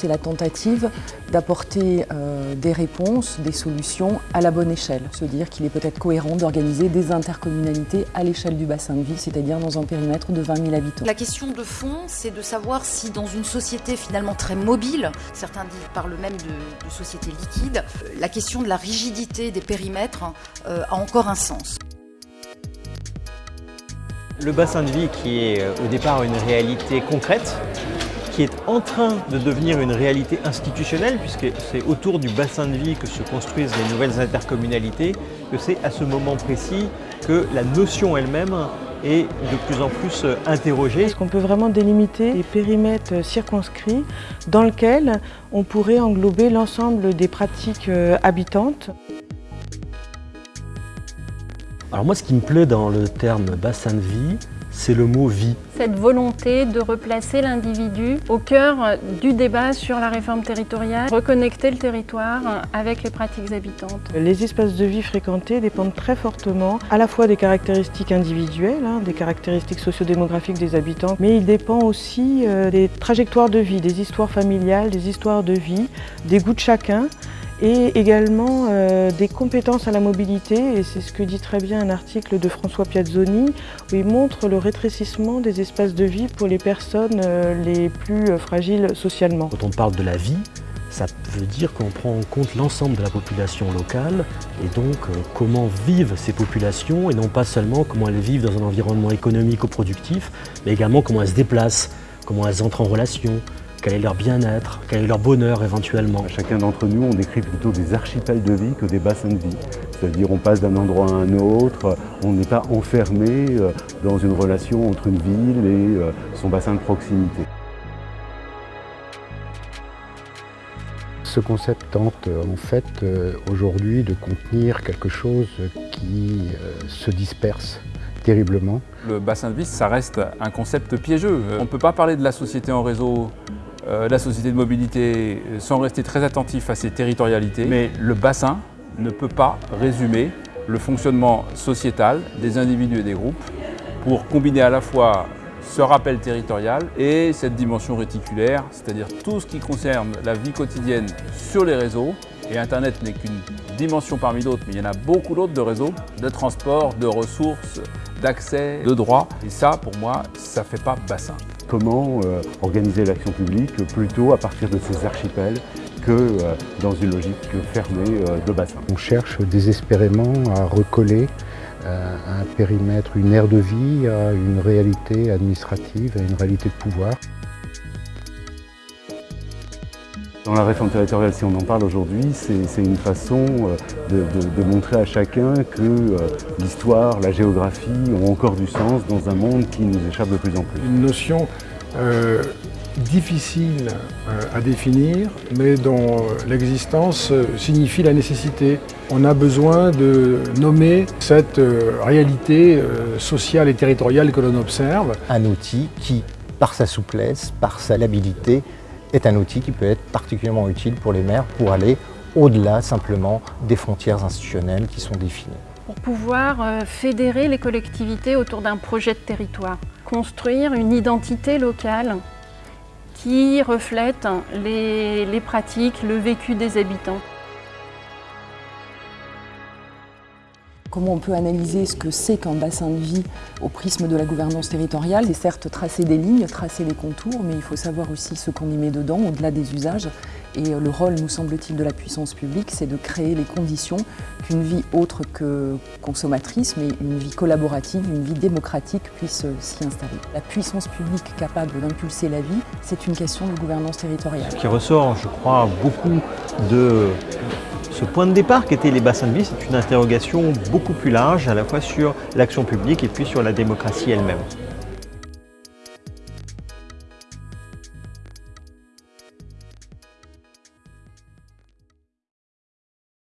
C'est la tentative d'apporter euh, des réponses, des solutions à la bonne échelle. Se dire qu'il est peut-être cohérent d'organiser des intercommunalités à l'échelle du bassin de vie, c'est-à-dire dans un périmètre de 20 000 habitants. La question de fond, c'est de savoir si dans une société finalement très mobile, certains parlent même de, de société liquide, la question de la rigidité des périmètres euh, a encore un sens. Le bassin de vie qui est euh, au départ une réalité concrète, qui est en train de devenir une réalité institutionnelle, puisque c'est autour du bassin de vie que se construisent les nouvelles intercommunalités, que c'est à ce moment précis que la notion elle-même est de plus en plus euh, interrogée. Est-ce qu'on peut vraiment délimiter des périmètres circonscrits dans lesquels on pourrait englober l'ensemble des pratiques habitantes? Alors moi, ce qui me plaît dans le terme bassin de vie, c'est le mot vie. Cette volonté de replacer l'individu au cœur du débat sur la réforme territoriale, reconnecter le territoire avec les pratiques habitantes. Les espaces de vie fréquentés dépendent très fortement à la fois des caractéristiques individuelles, hein, des caractéristiques sociodémographiques des habitants, mais il dépend aussi euh, des trajectoires de vie, des histoires familiales, des histoires de vie, des goûts de chacun et également euh, des compétences à la mobilité, et c'est ce que dit très bien un article de François Piazzoni, où il montre le rétrécissement des espaces de vie pour les personnes euh, les plus euh, fragiles socialement. Quand on parle de la vie, ça veut dire qu'on prend en compte l'ensemble de la population locale et donc comment vivent ces populations et non pas seulement comment elles vivent dans un environnement économique ou productif, mais également comment elles se déplacent, comment elles entrent en relation, quel est leur bien-être, quel est leur bonheur éventuellement. Chacun d'entre nous, on décrit plutôt des archipels de vie que des bassins de vie. C'est-à-dire on passe d'un endroit à un autre, on n'est pas enfermé euh, dans une relation entre une ville et euh, son bassin de proximité. Ce concept tente en fait aujourd'hui de contenir quelque chose qui se disperse terriblement. Le bassin de vie, ça reste un concept piégeux. On ne peut pas parler de la société en réseau euh, la société de mobilité sans rester très attentif à ses territorialités. Mais le bassin ne peut pas résumer le fonctionnement sociétal des individus et des groupes pour combiner à la fois ce rappel territorial et cette dimension réticulaire, c'est-à-dire tout ce qui concerne la vie quotidienne sur les réseaux. Et Internet n'est qu'une dimension parmi d'autres, mais il y en a beaucoup d'autres de réseaux, de transport, de ressources, d'accès, de droits. Et ça, pour moi, ça ne fait pas bassin comment euh, organiser l'action publique plutôt à partir de ces archipels que euh, dans une logique fermée euh, de bassin. On cherche désespérément à recoller un périmètre, une aire de vie à une réalité administrative, à une réalité de pouvoir. Dans la réforme territoriale, si on en parle aujourd'hui, c'est une façon de, de, montrer à chacun que l'histoire, la géographie ont encore du sens dans un monde qui nous échappe de plus en plus. Une notion euh, difficile euh, à définir, mais dont l'existence signifie la nécessité. On a besoin de nommer cette euh, réalité sociale et territoriale que l'on observe. Un outil qui, par sa souplesse, par sa labilité, est un outil qui peut être particulièrement utile pour les maires pour aller au-delà simplement des frontières institutionnelles qui sont définies. Pour pouvoir fédérer les collectivités autour d'un projet de territoire construire une identité locale qui reflète les, les pratiques, le vécu des habitants. Comment on peut analyser ce que c'est qu'un bassin de vie au prisme de la gouvernance territoriale C'est certes tracer des lignes, tracer les contours, mais il faut savoir aussi ce qu'on y met dedans, au-delà des usages. Et le rôle, nous semble-t-il, de la puissance publique, c'est de créer les conditions qu'une vie autre que consommatrice, mais une vie collaborative, une vie démocratique puisse s'y installer. La puissance publique capable d'impulser la vie, c'est une question de gouvernance territoriale. Ce qui ressort, je crois, beaucoup de ce point de départ qu'étaient les bassins de vie, c'est une interrogation beaucoup plus large, à la fois sur l'action publique et puis sur la démocratie elle-même.